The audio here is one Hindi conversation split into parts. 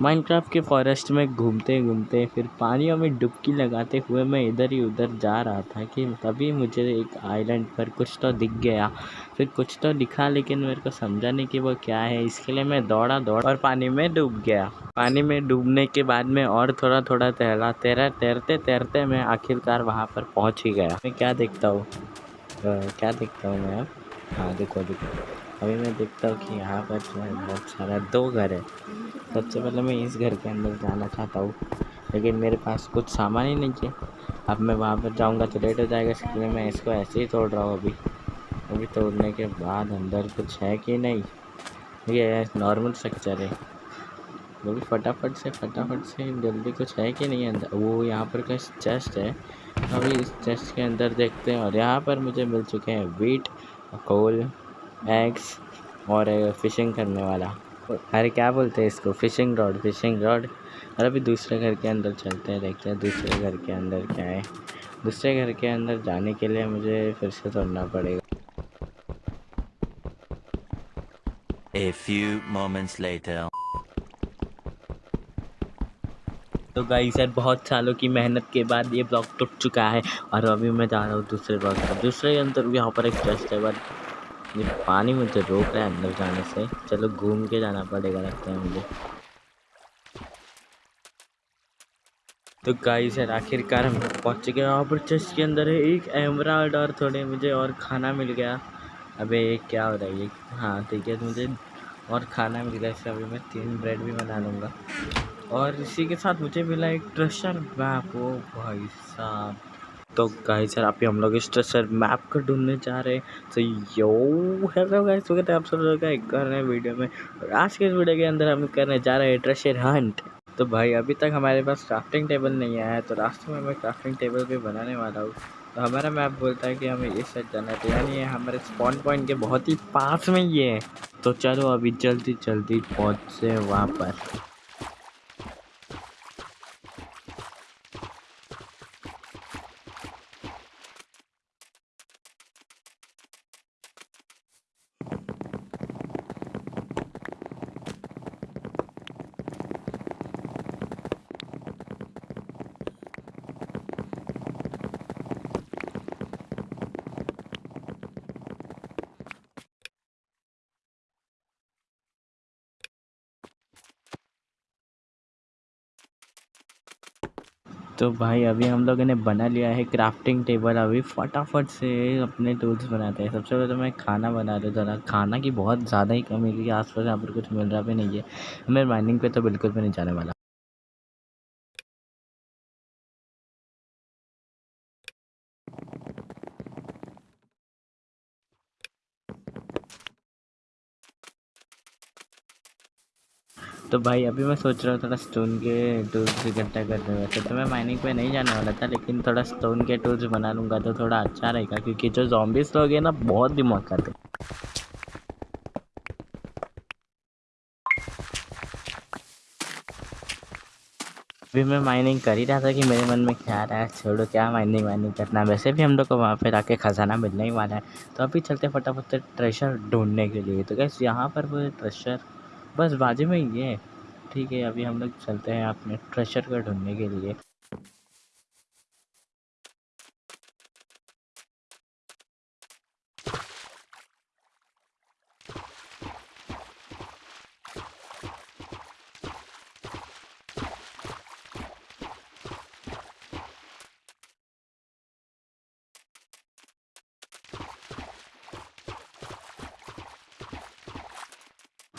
माइनक्राफ्ट के फॉरेस्ट में घूमते घूमते, फिर पानियों में डुबकी लगाते हुए मैं इधर ही उधर जा रहा था कि तभी मुझे एक आइलैंड पर कुछ तो दिख गया। फिर कुछ तो दिखा, लेकिन मेरे को समझा नहीं कि वो क्या है। इसके लिए मैं दौड़ा दौड़ा और पानी में डूब गया। पानी में डूबने के बाद में और थोड़ा थोड़ा तैरा तैरा तैरते तैरते मैं आखिरकार वहाँ पर पहुँच ही गया। मैं क्या देखता हूँ? क्या देखता हूँ मैं अब? हाँ देखो देखो। अभी मैं देखता हूँ कि यहाँ पर जो है बहुत सारा दो घर है। सबसे पहले मैं इस घर के अंदर जाना चाहता हूँ, लेकिन मेरे पास कुछ सामान ही नहीं है। अब मैं वहाँ पर जाऊँगा तो लेट हो जाएगा, इसलिए मैं इसको ऐसे ही तोड़ रहा हूँ अभी। अभी तोड़ने के बाद अंदर कुछ है कि नहीं? ये नॉर्मल स्ट्रक्चर है। वो भी फटाफट से फटाफट से, जल्दी कुछ है कि नहीं अंदर? वो यहाँ पर का चेस्ट है। अभी इस चेस्ट के अंदर देखते हैं और यहाँ पर मुझे मिल चुके हैं वीट कोल एग्स और फिशिंग करने वाला। अरे क्या बोलते हैं इसको? फिशिंग रॉड फिशिंग रॉड और अभी दूसरे घर के अंदर चलते हैं देखते हैं दूसरे घर के अंदर क्या है। दूसरे घर के अंदर जाने के लिए मुझे फिर से तोड़ना पड़ेगा। A few moments later. तो गाई सर बहुत सालों की मेहनत के बाद ये ब्लॉक टूट चुका है और अभी मैं जा रहा हूँ दूसरे ब्लॉक पर। दूसरे के अंदर यहाँ पर एक टेस्ट है बट ये पानी मुझे रोक रहा है अंदर जाने से। चलो घूम के जाना पड़ेगा, लगता है मुझे। तो गाई सर आखिरकार हम पहुँच चुके हैं। पर चेस्ट के अंदर है एक एमराल्ड और थोड़े मुझे और खाना मिल गया। अबे, ये क्या हो रहा है? ये हाँ ठीक है, मुझे और खाना मिल गया। इससे अभी मैं तीन ब्रेड भी बना लूँगा। और इसी के साथ मुझे मिला एक ट्रेशर मैप ओ भाई साहब। तो गाइस सर आप हम लोग इस ट्रेसर मैप को ढूँढने जा रहे हैं। तो यो हेलो गाइस स्वागत है आप सब लोग का एक कर रहे हैं वीडियो में? और आज के इस वीडियो के अंदर हम करने जा रहे हैं ट्रेसर हंट तो भाई, अभी तक हमारे पास क्राफ्टिंग टेबल नहीं आया है तो रास्ते में मैं क्राफ्टिंग टेबल भी बनाने वाला हूँ। तो हमारा मैप बोलता है कि हमें इस साइड जाना है। तो यानी हमारे स्पॉन पॉइंट के बहुत ही पास में ये है। तो चलो अभी जल्दी जल्दी पहुँचे वहाँ पर तो भाई, अभी हम लोगों ने बना लिया है क्राफ्टिंग टेबल अभी फटाफट से अपने टूल्स बनाते हैं। सबसे पहले तो मैं खाना बना रहा था खाना की बहुत ज़्यादा ही कमी है आस पास यहाँ पर कुछ मिल रहा भी नहीं है। मैं माइनिंग पे तो बिल्कुल भी नहीं जाने वाला। तो भाई, अभी मैं सोच रहा हूँ थोड़ा स्टोन के टूल्स इकट्ठा करने वैसे तो मैं माइनिंग पे नहीं जाने वाला था, लेकिन थोड़ा स्टोन के टूल्स बना लूँगा तो थोड़ा अच्छा रहेगा, क्योंकि जो जॉम्बिस लोग हैं ना, बहुत दिमाग खाते अभी मैं माइनिंग कर ही रहा था कि मेरे मन में क्या आ रहा है, छोड़ो, क्या माइनिंग वाइनिंग करना है। वैसे भी हम लोग को वहाँ पर आके खजाना मिलने ही वाला है। तो अभी चलते फटाफट से ट्रेशर ढूँढने के लिए। तो कैसे यहाँ पर वो ट्रेशर बस बाजू में ही है। ठीक है, अभी हम लोग चलते हैं अपने ट्रेशर को ढूँढने के लिए।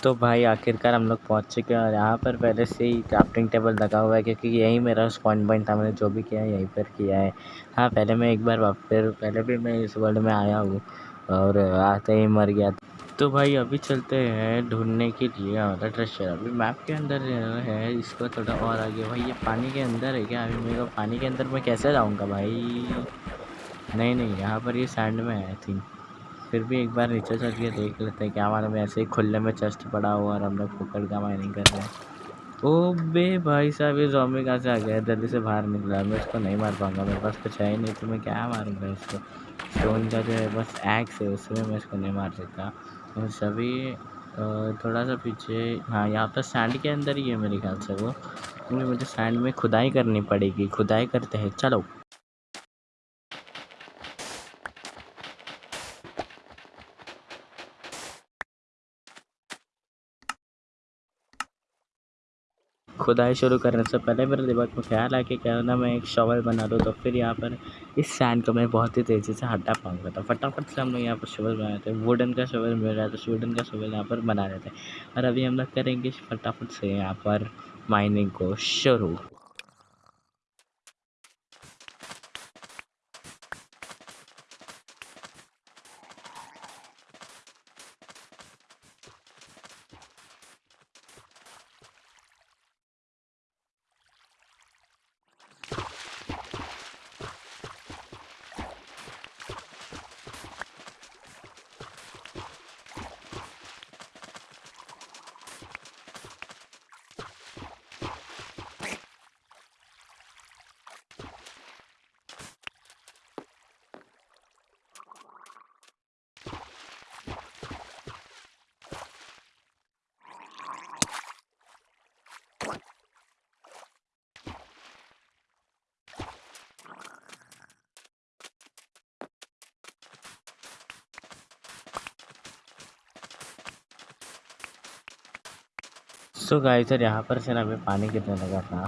तो भाई आखिरकार हम लोग पहुँच चुके हैं और यहाँ पर पहले से ही क्राफ्टिंग टेबल लगा हुआ है क्योंकि यही मेरा स्पॉन पॉइंट था, मैंने जो भी किया है यहीं पर किया है। हाँ पहले मैं एक बार फिर पहले भी मैं इस वर्ल्ड में आया हूँ और आते ही मर गया तो भाई अभी चलते हैं ढूँढने के लिए, हमारा ट्रेशर अभी मैप के अंदर है, इसको थोड़ा और आगे। भाई ये पानी के अंदर है क्या? अभी मेरे को पानी के अंदर मैं कैसे जाऊँगा भाई? नहीं नहीं, यहाँ पर ये सैंड में है आई थिंक फिर भी एक बार नीचे चल के देख लेते हैं क्या मालूम, ऐसे ही खुले में चेस्ट पड़ा हुआ और हम लोग पकड़ का माइनिंग कर रहे हैं। ओ बे भाई साहब, ये जॉम्बी कहाँ से आ गया? जल्दी से बाहर निकला मैं इसको नहीं मार पाऊँगा, मेरे पास कुछ है ही नहीं तो मैं क्या मारूँगा इसको? स्टोन का जो है, बस एक्स है, उसमें मैं इसको नहीं मार सकता। तो सभी थोड़ा सा पीछे हाँ यहाँ पर सैंड के अंदर ही है मेरे ख्याल से वो। क्योंकि मुझे सैंड में खुदाई करनी पड़ेगी, खुदाई करते हैं, चलो। खुदाई शुरू करने से पहले मेरे दिमाग में ख्याल आया कि क्या ना मैं एक शॉवल बना लूँ तो फिर यहाँ पर इस सैंड को मैं बहुत ही तेज़ी से हटा पाऊँगा। तो फटाफट से हम लोग यहाँ पर शॉवल बनाए थे, वुडन का शॉवल मिल रहा था, वुडन का शॉवल यहाँ पर बना रहे थे। और अभी हम लोग करेंगे फटाफट से यहाँ पर माइनिंग को शुरू। सो गाय सर यहाँ पर से ना अभी पानी गिरने लगा था।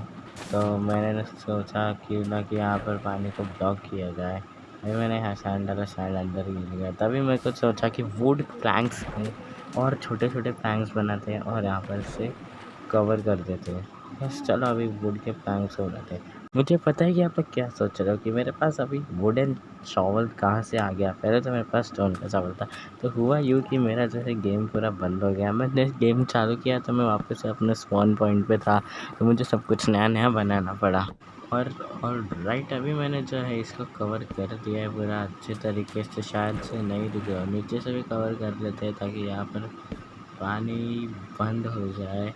तो मैंने सोचा कि ना कि यहाँ पर पानी को ब्लॉक किया जाए। अभी मैंने यहाँ सैंड डाला सैंड अंदर ही गिर गया। तभी मेरे को सोचा कि वुड प्लैंक्स थे और छोटे छोटे प्लैंक्स बनाते हैं और यहाँ पर से कवर कर देते हैं। बस चलो अभी वुड के प्लैंक्स हो रहे थे मुझे पता है कि आप लोग क्या सोच रहे हो कि मेरे पास अभी वुडन शॉवल कहाँ से आ गया? पहले तो मेरे पास स्टोन का चावल था। तो हुआ यूँ कि मेरा जो है गेम पूरा बंद हो गया। मैंने गेम चालू किया तो मैं वापस अपने स्पॉन पॉइंट पे था। तो मुझे सब कुछ नया नया बनाना पड़ा। और और राइट अभी मैंने जो है इसको कवर कर दिया है पूरा अच्छे तरीके से। शायद से नहीं रहा नीचे से भी कवर कर लेते हैं ताकि यहाँ पर पानी बंद हो जाए।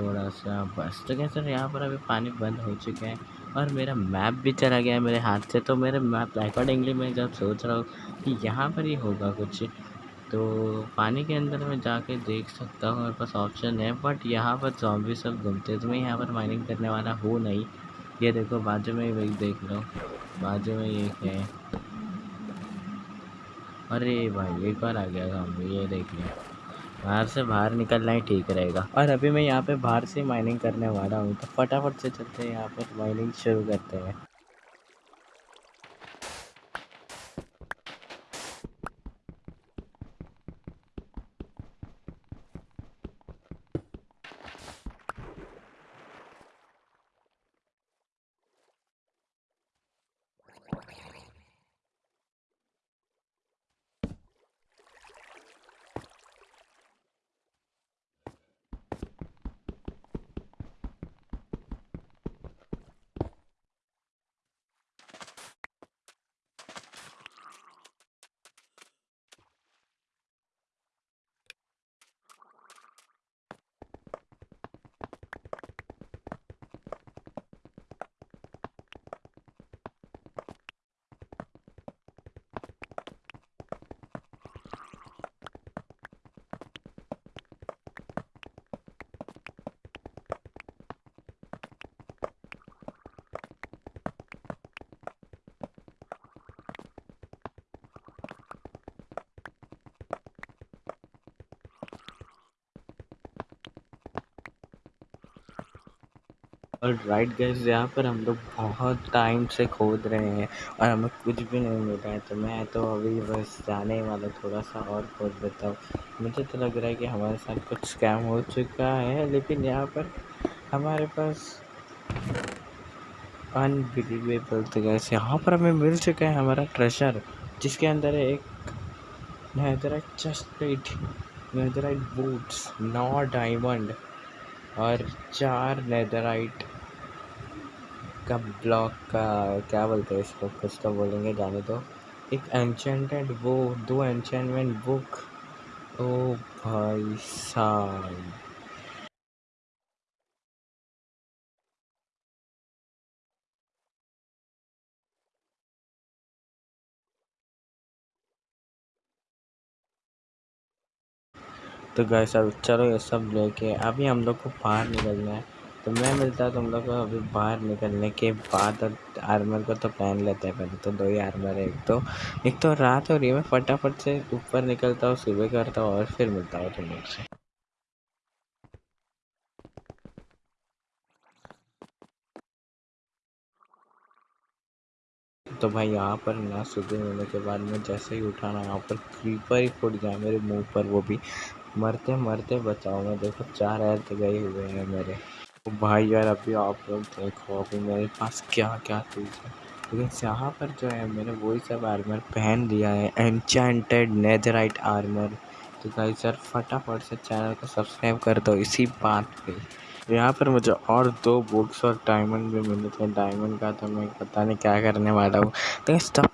थोड़ा सा बस। तो क्या सर यहाँ पर अभी पानी बंद हो चुका है और मेरा मैप भी चला गया है मेरे हाथ से। तो मेरे मैप अकॉर्डिंगली मैं जब सोच रहा हूँ कि यहाँ पर ही होगा कुछ तो पानी के अंदर मैं जाके देख सकता हूँ मेरे पास ऑप्शन है। बट यहाँ पर जॉम्बी सब घूमते तो मैं यहाँ पर माइनिंग करने वाला हूँ नहीं। ये देखो बाजू में वही देख लो। बाजू में एक है। अरे भाई, एक बार आ गया जॉम्बी ये देख लिया बाहर से बाहर निकलना ही ठीक रहेगा। और अभी मैं यहाँ पे बाहर से माइनिंग करने वाला हूँ तो फटाफट से चलते हैं, यहाँ पर माइनिंग शुरू करते हैं। और राइट गैस यहाँ पर हम लोग बहुत टाइम से खोद रहे हैं और हमें कुछ भी नहीं मिल है। तो मैं तो अभी बस जाने वाला थोड़ा सा और खोद देता हूँ। मुझे तो लग रहा है कि हमारे साथ कुछ स्कैम हो चुका है, लेकिन यहाँ पर हमारे पास अनबिलीवेबल तो गैस यहाँ पर हमें मिल चुका है हमारा ट्रेशर जिसके अंदर है एक netherite chest plate netherite boots नौ डायमंड और चार नेदराइट का ब्लॉक का, क्या बोलते हैं इसको? कुछ तो बोलेंगे, जाने दो। एक एनचेंटेड वो दो एनचेंटमेंट बुक ओ भाई साहब। तो गैस अब चलो ये सब लेके, अभी हम लोग को बाहर निकलना है। तो मैं मिलता है तुम लोग को अभी बाहर निकलने के बाद आर्मर को तो पहन लेते हैं पहले तो दो ही आर्मर है, एक तो। एक तो रात हो रही है, मैं फटाफट से ऊपर निकलता हूँ, सुबह करता हूँ, और फिर मिलता हूँ तुम लोग से। तो भाई, यहाँ पर ना सुबह होने के बाद मैं जैसे ही उठाना यहाँ पर क्रीपर ही फूट गया मेरे मुँह पर, वो भी। मरते मरते बचाओ मैं देखो, चार हेल्थ गए हुए हैं मेरे। तो भाई यार, अभी आप लोग देखो, अभी मेरे पास क्या क्या चीज़ है। लेकिन यहाँ पर जो है, मैंने वही सब आर्मर पहन लिया है। एनचेंटेड नेदराइट आर्मर तो भाई सर फटाफट से चैनल को सब्सक्राइब कर दो, इसी बात पे। यहाँ पर मुझे और दो बुक्स और डायमंड भी मिले थे। डायमंड का तो मैं पता नहीं क्या करने वाला हूँ। इस तब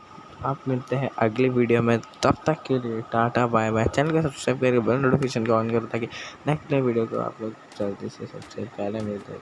आप मिलते हैं अगली वीडियो में, तब तक के लिए टाटा, बाय बाय। चैनल को सब्सक्राइब करके बेल नोटिफिकेशन को ऑन करो ताकि नेक्स्ट नए वीडियो को आप लोग जल्दी से सबसे पहले मिलते